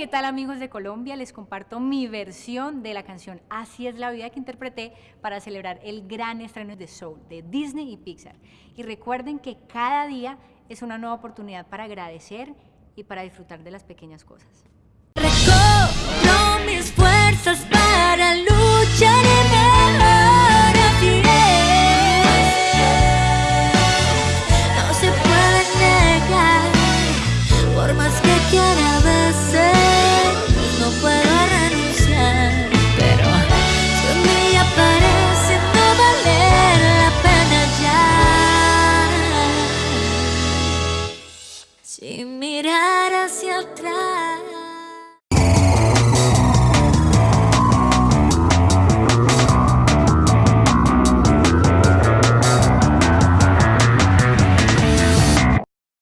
¿qué tal amigos de Colombia? Les comparto mi versión de la canción Así es la vida que interpreté para celebrar el gran estreno de Soul de Disney y Pixar. Y recuerden que cada día es una nueva oportunidad para agradecer y para disfrutar de las pequeñas cosas. Sin mirar hacia atrás.